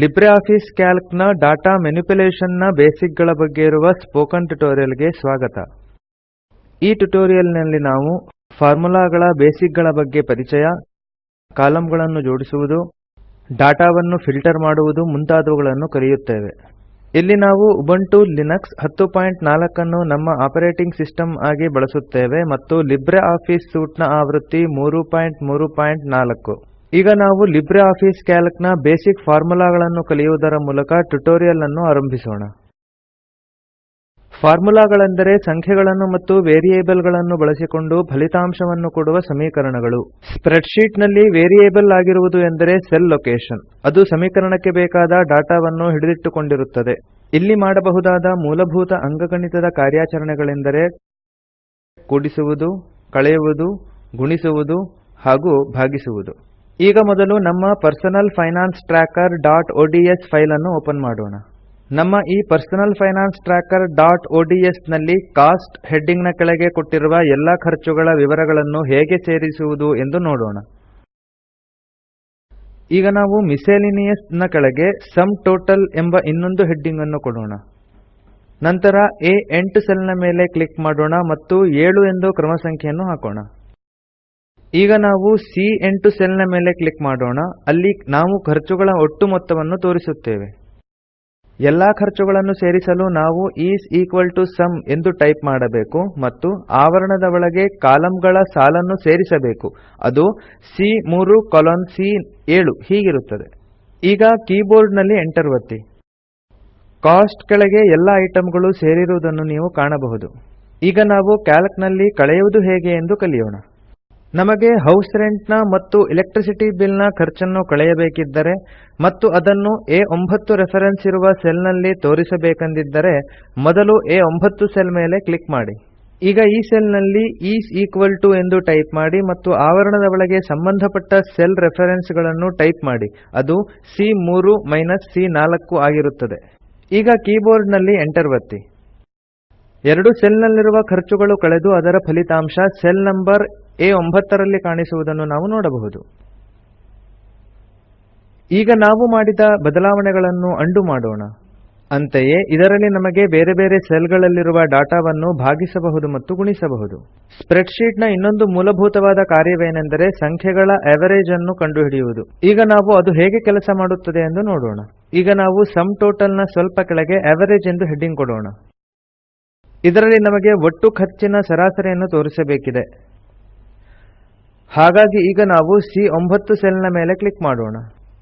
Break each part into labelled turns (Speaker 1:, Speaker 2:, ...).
Speaker 1: Libre Office Calc ನ data manipulation ನ basic ಗಳ ಬಗ್ಗೆ ಇರುವ ಸ್ಪೋಕನ್ ಟ್ಯುಟೋರಿಯಲ್ ಗೆ ಸ್ವಾಗತ ಈ ಟ್ಯುಟೋರಿಯಲ್ ನಲ್ಲಿ ನಾವು ಫಾರ್ಮುಲಾಗಳ ಬೇಸಿಕ್ ಗಳ ಬಗ್ಗೆ ಪರಿಚಯ ಕಾಲಂಗಳನ್ನು ಜೋಡಿಸುವುದು ಡಾಟಾವನ್ನು ಫಿಲ್ಟರ್ ಮಾಡುವುದು ಮುಂತಾದವುಗಳನ್ನು ಕಲಿಯುತ್ತೇವೆ ಇಲ್ಲಿ ನಾವು ಟು ಲಿನಕ್ಸ್ ಹತ್ತು ಪಾಯಿಂಟ್ ನಾಲ್ಕನ್ನು ನಮ್ಮ ಆಪರೇಟಿಂಗ್ ಸಿಸ್ಟಮ್ ಆಗಿ ಬಳಸುತ್ತೇವೆ ಮತ್ತು ಲಿಬ್ರೆ ಆಫೀಸ್ ಸೂಟ್ನ ಆವೃತ್ತಿ ಮೂರು ಪಾಯಿಂಟ್ ಮೂರು ಪಾಯಿಂಟ್ ನಾಲ್ಕು ಈಗ ನಾವು ಲಿಬ್ರೆ ಆಫೀಸ್ ಕ್ಯಾಲ್ಕ್ ನ ಬೇಸಿಕ್ ಫಾರ್ಮುಲಾಗಳನ್ನು ಕಲಿಯುವುದರ ಮೂಲಕ ಟ್ಯುಟೋರಿಯಲ್ ಅನ್ನು ಆರಂಭಿಸೋಣ ಫಾರ್ಮುಲಾಗಳೆಂದರೆ ಸಂಖ್ಯೆಗಳನ್ನು ಮತ್ತು ವೇರಿಯೇಬಲ್ ಗಳನ್ನು ಬಳಸಿಕೊಂಡು ಫಲಿತಾಂಶವನ್ನು ಕೊಡುವ ಸಮೀಕರಣಗಳು ಸ್ಪ್ರೆಡ್ ನಲ್ಲಿ ವೇರಿಯೇಬಲ್ ಆಗಿರುವುದು ಎಂದರೆ ಸೆಲ್ ಲೊಕೇಶನ್ ಅದು ಸಮೀಕರಣಕ್ಕೆ ಬೇಕಾದ ಡಾಟಾವನ್ನು ಹಿಡಿದಿಟ್ಟುಕೊಂಡಿರುತ್ತದೆ ಇಲ್ಲಿ ಮಾಡಬಹುದಾದ ಮೂಲಭೂತ ಅಂಗಗಣಿತದ ಕಾರ್ಯಾಚರಣೆಗಳೆಂದರೆ ಕೂಡಿಸುವುದು ಕಳೆಯುವುದು ಗುಣಿಸುವುದು ಹಾಗೂ ಭಾಗಿಸುವುದು ಈಗ ಮೊದಲು ನಮ್ಮ personal finance tracker dot file ಅನ್ನು ಓಪನ್ ಮಾಡೋಣ ನಮ್ಮ ಈ ಪರ್ಸನಲ್ ಫೈನಾನ್ಸ್ ಟ್ರ್ಯಾಕರ್ ಡಾಟ್ ನಲ್ಲಿ ಕಾಸ್ಟ್ ಹೆಡ್ಡಿಂಗ್ನ ಕೆಳಗೆ ಕೊಟ್ಟಿರುವ ಎಲ್ಲ ಖರ್ಚುಗಳ ವಿವರಗಳನ್ನು ಹೇಗೆ ಸೇರಿಸುವುದು ಎಂದು ನೋಡೋಣ ಈಗ ನಾವು ಮಿಸ್ಸೆಲಿನಿಯಸ್ ನ ಕೆಳಗೆ ಸಮ್ ಟೋಟಲ್ ಎಂಬ ಇನ್ನೊಂದು ಹೆಡ್ಡಿಂಗ್ ಅನ್ನು ಕೊಡೋಣ ನಂತರ ಎ ಎಂಟು ಸೆಲ್ನ ಮೇಲೆ ಕ್ಲಿಕ್ ಮಾಡೋಣ ಮತ್ತು ಏಳು ಎಂದು ಕ್ರಮ ಸಂಖ್ಯೆಯನ್ನು ಹಾಕೋಣ ಈಗ ನಾವು ಸಿಎ8 ಸೆಲ್ ಸೆಲ್ನ ಮೇಲೆ ಕ್ಲಿಕ್ ಮಾಡೋಣ ಅಲ್ಲಿ ನಾವು ಖರ್ಚುಗಳ ಒಟ್ಟು ಮೊತ್ತವನ್ನು ತೋರಿಸುತ್ತೇವೆ ಎಲ್ಲಾ ಖರ್ಚುಗಳನ್ನು ಸೇರಿಸಲು ನಾವು ಈಸ್ ಈಕ್ವಲ್ ಟು ಸಮ್ ಎಂದು ಟೈಪ್ ಮಾಡಬೇಕು ಮತ್ತು ಆವರಣದ ಒಳಗೆ ಕಾಲಂಗಳ ಸಾಲನ್ನು ಸೇರಿಸಬೇಕು ಅದು ಸಿ3 ಕೊಲೊನ್ ಏಳು ಹೀಗಿರುತ್ತದೆ ಈಗ ಕೀಬೋರ್ಡ್ನಲ್ಲಿ ಎಂಟರ್ ಒತ್ತಿ ಕಾಸ್ಟ್ ಕೆಳಗೆ ಎಲ್ಲಾ ಐಟಂಗಳು ಸೇರಿರುವುದನ್ನು ನೀವು ಕಾಣಬಹುದು ಈಗ ನಾವು ಕ್ಯಾಲ್ಕ್ ಕಳೆಯುವುದು ಹೇಗೆ ಎಂದು ಕಲಿಯೋಣ ನಮಗೆ ಹೌಸ್ ರೆಂಟ್ ನ ಮತ್ತು ಎಲೆಕ್ಟ್ರಿಸಿಟಿ ಬಿಲ್ ನ ಖರ್ಚನ್ನು ಕಳೆಯಬೇಕಿದ್ದರೆ ಮತ್ತು ಅದನ್ನು ಎ ಒಂಬತ್ತು ರೆಫರೆನ್ಸ್ ಇರುವ ಸೆಲ್ ನಲ್ಲಿ ತೋರಿಸಬೇಕೆಂದಿದ್ದರೆ ಮೊದಲು ಒಂಬತ್ತು ಸೆಲ್ ಮೇಲೆ ಕ್ಲಿಕ್ ಮಾಡಿ ಈಗ ಈ ಸೆಲ್ ನಲ್ಲಿ ಈಸ್ ಈಕ್ವಲ್ ಟು ಎಂದು ಟೈಪ್ ಮಾಡಿ ಮತ್ತು ಆವರಣದ ಒಳಗೆ ಸಂಬಂಧಪಟ್ಟ ಸೆಲ್ ರೆಫರೆನ್ಸ್ ಗಳನ್ನು ಟೈಪ್ ಮಾಡಿ ಅದು ಸಿ ಮೂರು ಮೈನಸ್ ಸಿ ನಾಲ್ಕು ಆಗಿರುತ್ತದೆ ಈಗ ಕೀಬೋರ್ಡ್ ನಲ್ಲಿ ಎಂಟರ್ ಒತ್ತಿ ಎರಡು ಸೆಲ್ ನಲ್ಲಿರುವ ಖರ್ಚುಗಳು ಕಳೆದು ಅದರ ಫಲಿತಾಂಶ ಸೆಲ್ ನಂಬರ್ ಎ ಒಂಬತ್ತರಲ್ಲಿ ಕಾಣಿಸುವುದನ್ನು ನಾವು ನೋಡಬಹುದು ಈಗ ನಾವು ಮಾಡಿದ ಬದಲಾವಣೆಗಳನ್ನು ಅಂಡು ಮಾಡೋಣ ಅಂತೆಯೇ ಇದರಲ್ಲಿ ನಮಗೆ ಬೇರೆ ಬೇರೆ ಸೆಲ್ ಗಳಲ್ಲಿರುವ ಡಾಟಾವನ್ನು ಭಾಗಿಸಬಹುದು ಮತ್ತು ಗುಣಿಸಬಹುದು ಸ್ಪ್ರೆಡ್ ನ ಇನ್ನೊಂದು ಮೂಲಭೂತವಾದ ಕಾರ್ಯವೇನೆಂದರೆ ಸಂಖ್ಯೆಗಳ ಅವರೇಜ್ ಅನ್ನು ಕಂಡುಹಿಡಿಯುವುದು ಈಗ ನಾವು ಅದು ಹೇಗೆ ಕೆಲಸ ಮಾಡುತ್ತದೆ ಎಂದು ನೋಡೋಣ ಈಗ ನಾವು ಸಮ್ ಟೋಟಲ್ ನ ಸ್ವಲ್ಪ ಕೆಳಗೆ ಅವರೇಜ್ ಎಂದು ಹೆಡ್ಡಿಂಗ್ ಕೊಡೋಣ ಇದರಲ್ಲಿ ನಮಗೆ ಒಟ್ಟು ಖರ್ಚಿನ ಸರಾಸರಿಯನ್ನು ತೋರಿಸಬೇಕಿದೆ ಹಾಗಾಗಿ ಈಗ ನಾವು ಸಿ ಒಂಬತ್ತು ಸೆಲ್ನ ಮೇಲೆ ಕ್ಲಿಕ್ ಮಾಡೋಣ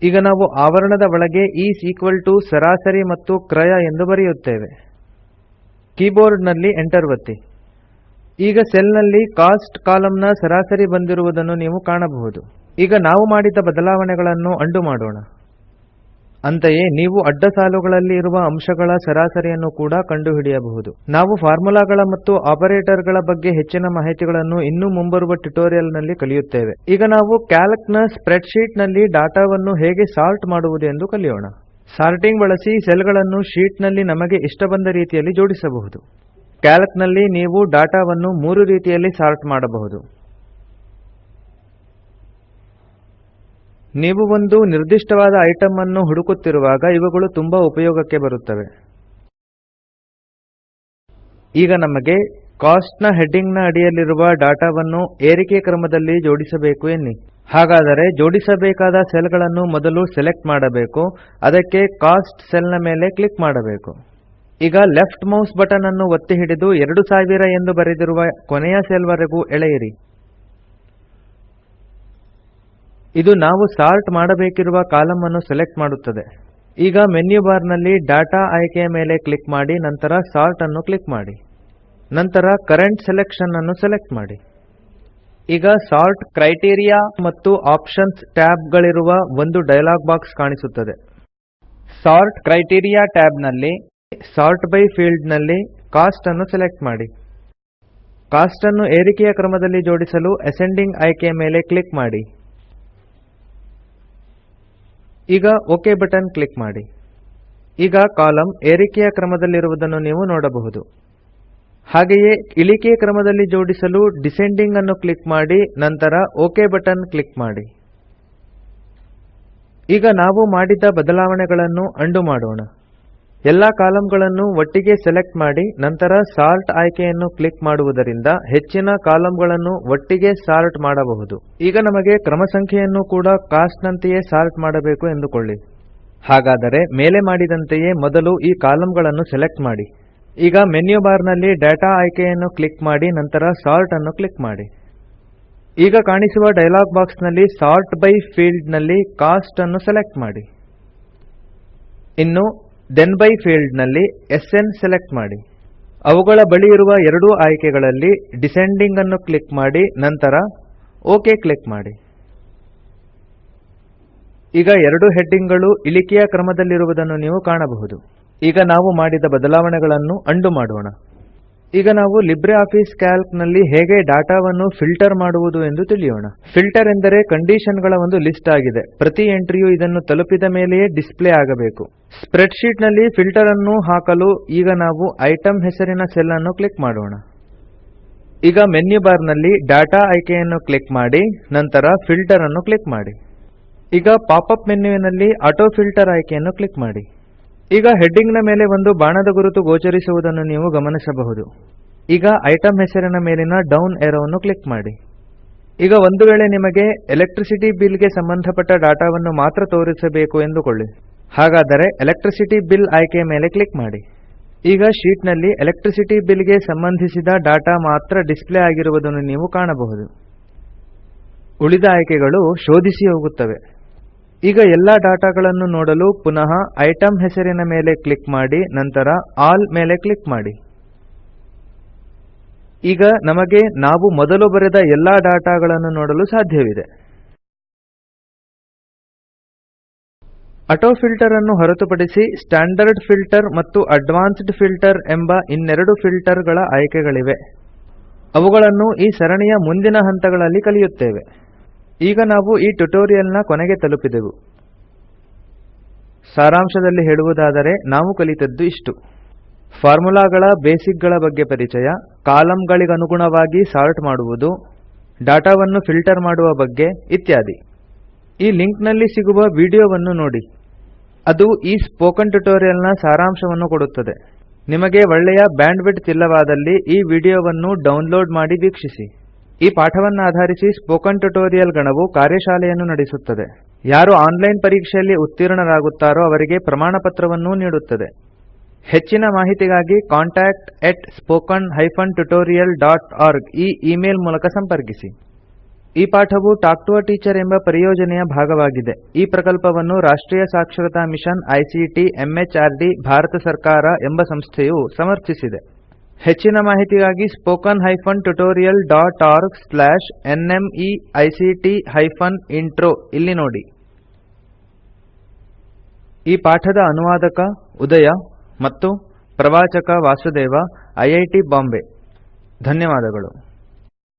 Speaker 1: ಈಗ ನಾವು ಆವರಣದ ಒಳಗೆ ಈಸ್ ಈಕ್ವಲ್ ಟು ಸರಾಸರಿ ಮತ್ತು ಕ್ರಯ ಎಂದು ಬರೆಯುತ್ತೇವೆ ಕೀಬೋರ್ಡ್ ನಲ್ಲಿ ಎಂಟರ್ ಒತ್ತಿ ಈಗ ಸೆಲ್ನಲ್ಲಿ ಕಾಸ್ಟ್ ಕಾಲಂನ ಸರಾಸರಿ ಬಂದಿರುವುದನ್ನು ನೀವು ಕಾಣಬಹುದು ಈಗ ನಾವು ಮಾಡಿದ ಬದಲಾವಣೆಗಳನ್ನು ಅಂಡು ಮಾಡೋಣ ಅಂತೆಯೇ ನೀವು ಅಡ್ಡ ಸಾಲುಗಳಲ್ಲಿ ಇರುವ ಅಂಶಗಳ ಸರಾಸರಿಯನ್ನು ಕೂಡ ಕಂಡುಹಿಡಿಯಬಹುದು ನಾವು ಫಾರ್ಮುಲಾಗಳ ಮತ್ತು ಆಪರೇಟರ್ ಗಳ ಬಗ್ಗೆ ಹೆಚ್ಚಿನ ಮಾಹಿತಿಗಳನ್ನು ಇನ್ನೂ ಮುಂಬರುವ ಟ್ಯುಟೋರಿಯಲ್ ನಲ್ಲಿ ಕಲಿಯುತ್ತೇವೆ ಈಗ ನಾವು ಕ್ಯಾಲ್ಕ್ನ ನ ಸ್ಪ್ರೆಡ್ ನಲ್ಲಿ ಡಾಟಾವನ್ನು ಹೇಗೆ ಸಾರ್ಟ್ ಮಾಡುವುದು ಎಂದು ಕಲಿಯೋಣ ಸಾರ್ಟಿಂಗ್ ಬಳಸಿ ಸೆಲ್ ಗಳನ್ನು ಶೀಟ್ ನಲ್ಲಿ ನಮಗೆ ಇಷ್ಟ ಬಂದ ರೀತಿಯಲ್ಲಿ ಜೋಡಿಸಬಹುದು ಕ್ಯಾಲ್ಕ್ ನಲ್ಲಿ ನೀವು ಡಾಟಾವನ್ನು ಮೂರು ರೀತಿಯಲ್ಲಿ ಸಾರ್ಟ್ ಮಾಡಬಹುದು ನೀವು ಒಂದು ನಿರ್ದಿಷ್ಟವಾದ ಐಟಂ ಅನ್ನು ಹುಡುಕುತ್ತಿರುವಾಗ ಇವುಗಳು ತುಂಬಾ ಉಪಯೋಗಕ್ಕೆ ಬರುತ್ತವೆ ಈಗ ನಮಗೆ ಕಾಸ್ಟ್ ನ ನ ಅಡಿಯಲ್ಲಿರುವ ಡಾಟಾವನ್ನು ಏರಿಕೆ ಕ್ರಮದಲ್ಲಿ ಜೋಡಿಸಬೇಕು ಎನ್ನಿ ಹಾಗಾದರೆ ಜೋಡಿಸಬೇಕಾದ ಸೆಲ್ ಗಳನ್ನು ಮೊದಲು ಸೆಲೆಕ್ಟ್ ಮಾಡಬೇಕು ಅದಕ್ಕೆ ಕಾಸ್ಟ್ ಸೆಲ್ ನ ಮೇಲೆ ಕ್ಲಿಕ್ ಮಾಡಬೇಕು ಈಗ ಲೆಫ್ಟ್ ಮೌಸ್ ಬಟನ್ ಅನ್ನು ಒತ್ತಿ ಹಿಡಿದು ಸಾವಿರ ಎಂದು ಬರೆದಿರುವ ಕೊನೆಯ ಸೆಲ್ ವರೆಗೂ ಎಳೆಯಿರಿ ಇದು ನಾವು ಸಾರ್ಟ್ ಮಾಡಬೇಕಿರುವ ಕಾಲಂ ಅನ್ನು ಸೆಲೆಕ್ಟ್ ಮಾಡುತ್ತದೆ ಈಗ ಮೆನ್ಯು ಬಾರ್ ನಲ್ಲಿ ಡಾಟಾ ಆಯ್ಕೆಯ ಮೇಲೆ ಕ್ಲಿಕ್ ಮಾಡಿ ನಂತರ ಸಾರ್ಟ್ ಅನ್ನು ಕ್ಲಿಕ್ ಮಾಡಿ ನಂತರ ಕರೆಂಟ್ ಸೆಲೆಕ್ಷನ್ ಅನ್ನು ಸೆಲೆಕ್ಟ್ ಮಾಡಿ ಈಗ ಸಾರ್ಟ್ ಕ್ರೈಟೀರಿಯಾ ಮತ್ತು ಆಪ್ಷನ್ಸ್ ಟ್ಯಾಬ್ ಗಳಿರುವ ಒಂದು ಡೈಲಾಗ್ ಬಾಕ್ಸ್ ಕಾಣಿಸುತ್ತದೆ ಸಾರ್ಟ್ ಕ್ರೈಟೀರಿಯಾ ಟ್ಯಾಬ್ ನಲ್ಲಿ ಸಾರ್ಟ್ ಬೈ ಫೀಲ್ಡ್ ನಲ್ಲಿ ಕಾಸ್ಟ್ ಅನ್ನು ಸೆಲೆಕ್ಟ್ ಮಾಡಿ ಕಾಸ್ಟ್ ಅನ್ನು ಏರಿಕೆಯ ಕ್ರಮದಲ್ಲಿ ಜೋಡಿಸಲು ಅಸೆಂಡಿಂಗ್ ಆಯ್ಕೆಯ ಮೇಲೆ ಕ್ಲಿಕ್ ಮಾಡಿ ಈಗ ಓಕೆ ಬಟನ್ ಕ್ಲಿಕ್ ಮಾಡಿ ಈಗ ಕಾಲಂ ಏರಿಕೆಯ ಕ್ರಮದಲ್ಲಿರುವುದನ್ನು ನೀವು ನೋಡಬಹುದು ಹಾಗೆಯೇ ಇಳಿಕೆ ಕ್ರಮದಲ್ಲಿ ಜೋಡಿಸಲು ಡಿಸೆಂಡಿಂಗ್ ಅನ್ನು ಕ್ಲಿಕ್ ಮಾಡಿ ನಂತರ ಓಕೆ ಬಟನ್ ಕ್ಲಿಕ್ ಮಾಡಿ ಈಗ ನಾವು ಮಾಡಿದ ಬದಲಾವಣೆಗಳನ್ನು ಅಂಡು ಮಾಡೋಣ ಎಲ್ಲಾ ಕಾಲಂಗಳನ್ನು ಒಟ್ಟಿಗೆ ಸೆಲೆಕ್ಟ್ ಮಾಡಿ ನಂತರ ಸಾರ್ಟ್ ಆಯ್ಕೆಯನ್ನು ಕ್ಲಿಕ್ ಮಾಡುವುದರಿಂದ ಹೆಚ್ಚಿನ ಕಾಲಂಗಳನ್ನು ಒಟ್ಟಿಗೆ ಸಾರ್ಟ್ ಮಾಡಬಹುದು ಈಗ ನಮಗೆ ಕ್ರಮ ಸಂಖ್ಯೆಯನ್ನು ಕೂಡ ಕಾಸ್ಟ್ ನಂತೆಯೇ ಸಾರ್ಟ್ ಮಾಡಬೇಕು ಎಂದುಕೊಳ್ಳಿ ಹಾಗಾದರೆ ಮೇಲೆ ಮಾಡಿದಂತೆಯೇ ಮೊದಲು ಈ ಕಾಲಂಗಳನ್ನು ಸೆಲೆಕ್ಟ್ ಮಾಡಿ ಈಗ ಮೆನ್ಯು ಬಾರ್ ನಲ್ಲಿ ಡಾಟಾ ಆಯ್ಕೆಯನ್ನು ಕ್ಲಿಕ್ ಮಾಡಿ ನಂತರ ಸಾರ್ಟ್ ಅನ್ನು ಕ್ಲಿಕ್ ಮಾಡಿ ಈಗ ಕಾಣಿಸುವ ಡೈಲಾಗ್ ಬಾಕ್ಸ್ ನಲ್ಲಿ ಸಾರ್ಟ್ ಬೈ ಫೀಲ್ಡ್ ನಲ್ಲಿ ಕಾಸ್ಟ್ ಅನ್ನು ಸೆಲೆಕ್ಟ್ ಮಾಡಿ ಇನ್ನು ಥೆನ್ ಬೈ ಫೀಲ್ಡ್ ನಲ್ಲಿ ಎಸ್ಎನ್ ಸೆಲೆಕ್ಟ್ ಮಾಡಿ ಅವುಗಳ ಬಳಿ ಇರುವ ಎರಡೂ ಆಯ್ಕೆಗಳಲ್ಲಿ ಡಿಸೆಂಡಿಂಗ್ ಅನ್ನು ಕ್ಲಿಕ್ ಮಾಡಿ ನಂತರ ಓಕೆ ಕ್ಲಿಕ್ ಮಾಡಿ ಈಗ ಎರಡು ಹೆಡ್ಡಿಂಗ್ಗಳು ಇಳಿಕೆಯ ಕ್ರಮದಲ್ಲಿರುವುದನ್ನು ನೀವು ಕಾಣಬಹುದು ಈಗ ನಾವು ಮಾಡಿದ ಬದಲಾವಣೆಗಳನ್ನು ಅಂಡು ಮಾಡೋಣ ಈಗ ನಾವು ಲಿಬ್ರೆ ಆಫೀಸ್ ಕ್ಯಾಲ್ಕ್ ನಲ್ಲಿ ಹೇಗೆ ಡಾಟಾವನ್ನು ಫಿಲ್ಟರ್ ಮಾಡುವುದು ಎಂದು ತಿಳಿಯೋಣ ಫಿಲ್ಟರ್ ಎಂದರೆ ಕಂಡೀಷನ್ ಗಳ ಒಂದು ಲಿಸ್ಟ್ ಆಗಿದೆ ಪ್ರತಿ ಎಂಟ್ರಿಯು ಇದನ್ನು ತಲುಪಿದ ಮೇಲೆಯೇ ಡಿಸ್ಪ್ಲೇ ಆಗಬೇಕು ಸ್ಪ್ರೆಡ್ ನಲ್ಲಿ ಫಿಲ್ಟರ್ ಅನ್ನು ಹಾಕಲು ಈಗ ನಾವು ಐಟಮ್ ಹೆಸರಿನ ಸೆಲ್ ಅನ್ನು ಕ್ಲಿಕ್ ಮಾಡೋಣ ಈಗ ಮೆನ್ಯು ಬಾರ್ ನಲ್ಲಿ ಡಾಟಾ ಆಯ್ಕೆಯನ್ನು ಕ್ಲಿಕ್ ಮಾಡಿ ನಂತರ ಫಿಲ್ಟರ್ ಅನ್ನು ಕ್ಲಿಕ್ ಮಾಡಿ ಈಗ ಪಾಪ್ ಅಪ್ ಮೆನ್ಯುವಿನಲ್ಲಿ ಆಟೋ ಫಿಲ್ಟರ್ ಆಯ್ಕೆಯನ್ನು ಕ್ಲಿಕ್ ಮಾಡಿ ಈಗ ಹೆಡ್ಡಿಂಗ್ನ ಮೇಲೆ ಒಂದು ಬಾಣದ ಗುರುತು ಗೋಚರಿಸುವುದನ್ನು ನೀವು ಗಮನಿಸಬಹುದು ಈಗ ಐಟಂ ಹೆಸರಿನ ಮೇಲಿನ ಡೌನ್ ಏರೋವನ್ನು ಕ್ಲಿಕ್ ಮಾಡಿ ಈಗ ಒಂದು ವೇಳೆ ನಿಮಗೆ ಎಲೆಕ್ಟ್ರಿಸಿಟಿ ಬಿಲ್ ಗೆ ಸಂಬಂಧಪಟ್ಟ ಡಾಟಾವನ್ನು ಮಾತ್ರ ತೋರಿಸಬೇಕು ಎಂದುಕೊಳ್ಳಿ ಹಾಗಾದರೆ ಎಲೆಕ್ಟ್ರಿಸಿಟಿ ಬಿಲ್ ಆಯ್ಕೆಯ ಮೇಲೆ ಕ್ಲಿಕ್ ಮಾಡಿ ಈಗ ಶೀಟ್ ನಲ್ಲಿ ಎಲೆಕ್ಟ್ರಿಸಿಟಿ ಬಿಲ್ ಗೆ ಸಂಬಂಧಿಸಿದ ಡಾಟಾ ಮಾತ್ರ ಡಿಸ್ಪ್ಲೇ ಆಗಿರುವುದನ್ನು ನೀವು ಕಾಣಬಹುದು ಉಳಿದ ಆಯ್ಕೆಗಳು ಶೋಧಿಸಿ ಹೋಗುತ್ತವೆ ಈಗ ಎಲ್ಲಾ ಡಾಟಾಗಳನ್ನು ನೋಡಲು ಪುನಃ ಇಟೆಮ್ ಹೆಸರಿನ ಮೇಲೆ ಕ್ಲಿಕ್ ಮಾಡಿ ನಂತರ ಆಲ್ ಮೇಲೆ ಕ್ಲಿಕ್ ಮಾಡಿ ಈಗ ನಮಗೆ ನಾವು ಮೊದಲು ಬರೆದ ಎಲ್ಲಾ ಡಾಟಾಗಳನ್ನು ನೋಡಲು ಸಾಧ್ಯವಿದೆ ಆಟೋ ಫಿಲ್ಟರ್ ಅನ್ನು ಹೊರತುಪಡಿಸಿ ಸ್ಟ್ಯಾಂಡರ್ಡ್ ಫಿಲ್ಟರ್ ಮತ್ತು ಅಡ್ವಾನ್ಸ್ಡ್ ಫಿಲ್ಟರ್ ಎಂಬ ಇನ್ನೆರಡು ಫಿಲ್ಟರ್ಗಳ ಆಯ್ಕೆಗಳಿವೆ ಅವುಗಳನ್ನು ಈ ಸರಣಿಯ ಮುಂದಿನ ಹಂತಗಳಲ್ಲಿ ಕಲಿಯುತ್ತೇವೆ ಈಗ ನಾವು ಈ ಟ್ಯುಟೋರಿಯಲ್ನ ಕೊನೆಗೆ ತಲುಪಿದೆವು ಸಾರಾಂಶದಲ್ಲಿ ಹೇಳುವುದಾದರೆ ನಾವು ಕಲಿತದ್ದು ಇಷ್ಟು ಫಾರ್ಮುಲಾಗಳ ಬೇಸಿಕ್ ಗಳ ಬಗ್ಗೆ ಪರಿಚಯ ಕಾಲಂಗಳಿಗೆ ಸಾರ್ಟ್ ಮಾಡುವುದು ಡಾಟಾವನ್ನು ಫಿಲ್ಟರ್ ಮಾಡುವ ಬಗ್ಗೆ ಇತ್ಯಾದಿ ಈ ಲಿಂಕ್ ನಲ್ಲಿ ಸಿಗುವ ವಿಡಿಯೋವನ್ನು ನೋಡಿ ಅದು ಈ ಸ್ಪೋಕನ್ ಟ್ಯುಟೋರಿಯಲ್ನ ಸಾರಾಂಶವನ್ನು ಕೊಡುತ್ತದೆ ನಿಮಗೆ ಒಳ್ಳೆಯ ಬ್ಯಾಂಡ್ವಿಡ್ತ್ ಇಲ್ಲವಾದಲ್ಲಿ ಈ ವಿಡಿಯೋವನ್ನು ಡೌನ್ಲೋಡ್ ಮಾಡಿ ವೀಕ್ಷಿಸಿ ಈ ಪಾಠವನ್ನಾಧಾರಿಸಿ ಸ್ಪೋಕನ್ ಟ್ಯುಟೋರಿಯಲ್ ಗಣವು ಕಾರ್ಯಶಾಲೆಯನ್ನು ನಡೆಸುತ್ತದೆ ಯಾರು ಆನ್ಲೈನ್ ಪರೀಕ್ಷೆಯಲ್ಲಿ ಉತ್ತೀರ್ಣರಾಗುತ್ತಾರೋ ಅವರಿಗೆ ಪ್ರಮಾಣಪತ್ರವನ್ನೂ ನೀಡುತ್ತದೆ ಹೆಚ್ಚಿನ ಮಾಹಿತಿಗಾಗಿ contact at spoken hyphen tutorial dot org ಈ ಇಮೇಲ್ ಮೂಲಕ ಸಂಪರ್ಕಿಸಿ ಈ ಪಾಠವು ಟಾಕ್ ಟು ಅ ಟೀಚರ್ ಎಂಬ ಪರಿಯೋಜನೆಯ ಭಾಗವಾಗಿದೆ ಈ ಪ್ರಕಲ್ಪವನ್ನು ರಾಷ್ಟ್ರೀಯ ಸಾಕ್ಷರತಾ ಮಿಷನ್ ಐಸಿಟಿ ಎಂಎಚ್ಆರ್ಡಿ ಭಾರತ ಸರ್ಕಾರ ಎಂಬ ಸಂಸ್ಥೆಯು ಸಮರ್ಥಿಸಿದೆ ಹೆಚ್ಚಿನ ಮಾಹಿತಿಗಾಗಿ spoken hyphen tutorial dot org slash N M E I C T hyphen intro ಇಲ್ಲಿ ನೋಡಿ ಈ ಪಾಠದ ಅನುವಾದಕ ಉದಯ ಮತ್ತು ಪ್ರವಾಚಕ ವಾಸುದೇವ ಐಐಟಿ ಬಾಂಬೆ ಧನ್ಯವಾದಗಳು